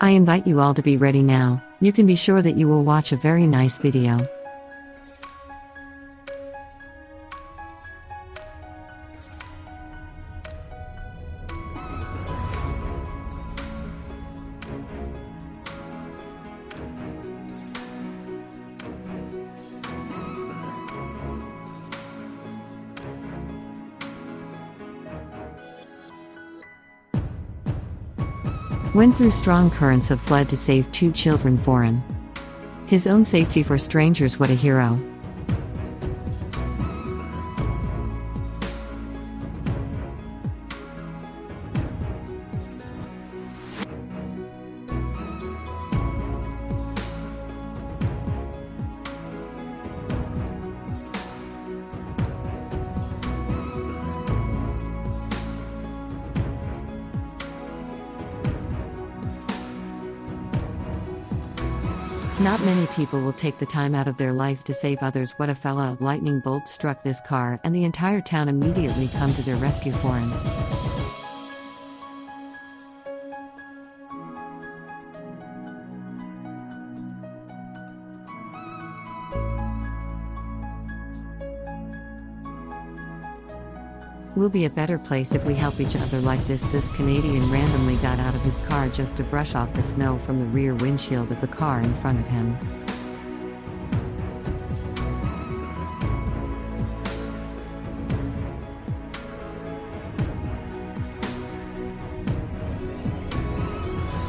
I invite you all to be ready now, you can be sure that you will watch a very nice video. Went through strong currents of flood to save two children foreign. His own safety for strangers, what a hero. Not many people will take the time out of their life to save others. What a fella! Lightning bolt struck this car, and the entire town immediately come to their rescue foreign. We'll be a better place if we help each other like this. This Canadian randomly got out of his car just to brush off the snow from the rear windshield of the car in front of him.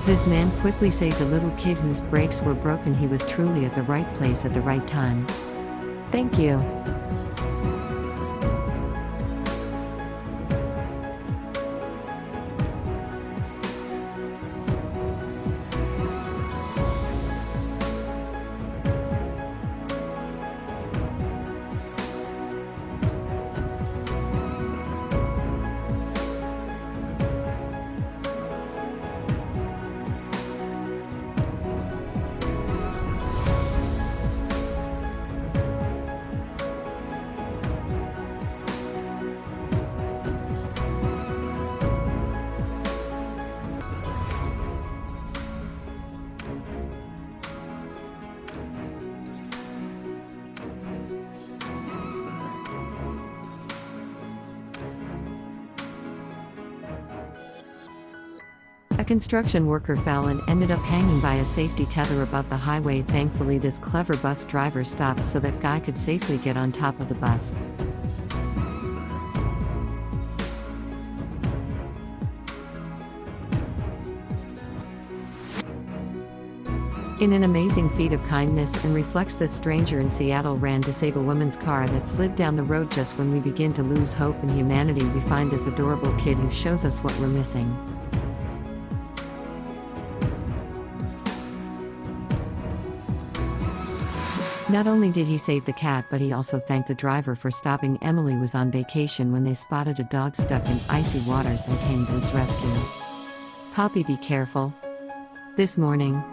This man quickly saved a little kid whose brakes were broken. He was truly at the right place at the right time. Thank you. A construction worker fell and ended up hanging by a safety tether above the highway. Thankfully, this clever bus driver stopped so that guy could safely get on top of the bus. In an amazing feat of kindness and reflects this stranger in Seattle ran to save a woman's car that slid down the road just when we begin to lose hope in humanity we find this adorable kid who shows us what we're missing. Not only did he save the cat, but he also thanked the driver for stopping. Emily was on vacation when they spotted a dog stuck in icy waters and came to its rescue. Poppy, be careful. This morning,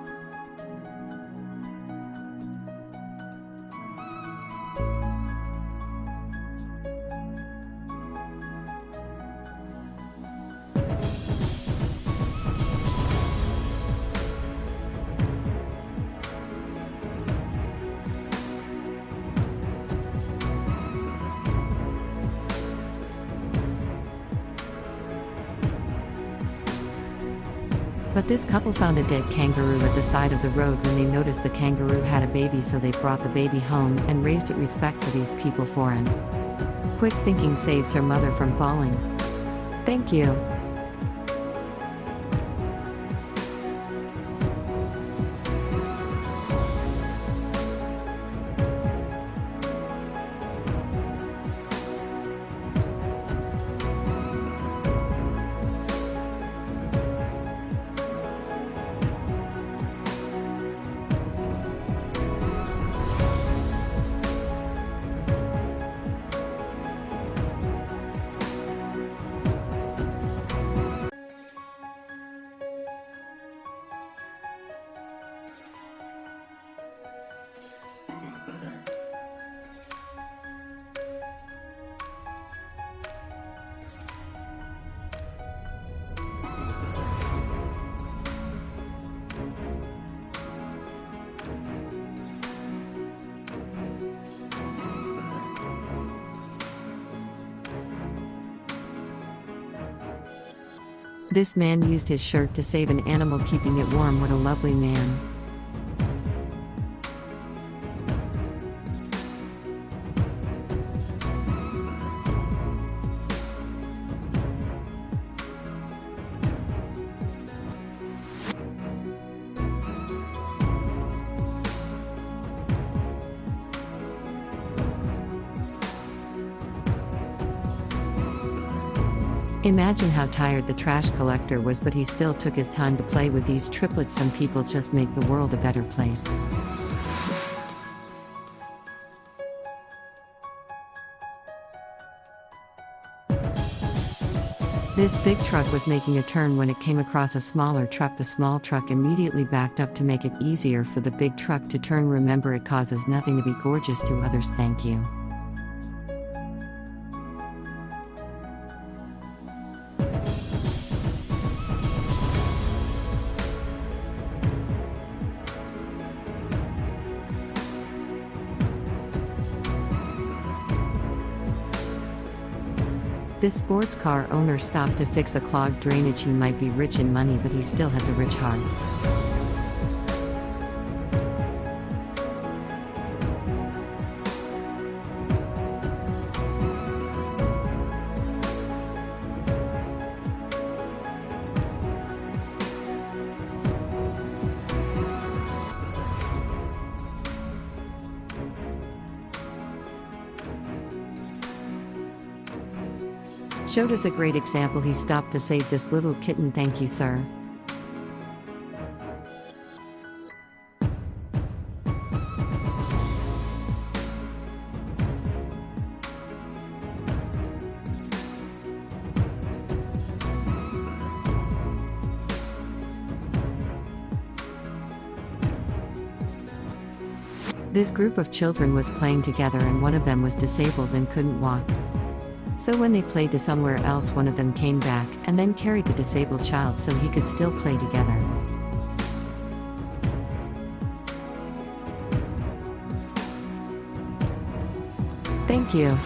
But this couple found a dead kangaroo at the side of the road when they noticed the kangaroo had a baby, so they brought the baby home and raised it. Respect for these people foreign. Quick thinking saves her mother from falling. Thank you. This man used his shirt to save an animal, keeping it warm. What a lovely man. Imagine how tired the trash collector was, but he still took his time to play with these triplets. Some people just make the world a better place. This big truck was making a turn when it came across a smaller truck. The small truck immediately backed up to make it easier for the big truck to turn. Remember, it causes nothing to be gorgeous to others. Thank you. This sports car owner stopped to fix a clogged drainage. He might be rich in money, but he still has a rich heart. Showed us a great example. He stopped to save this little kitten. Thank you, sir. This group of children was playing together, and one of them was disabled and couldn't walk. So when they played to somewhere else, one of them came back and then carried the disabled child so he could still play together. Thank you.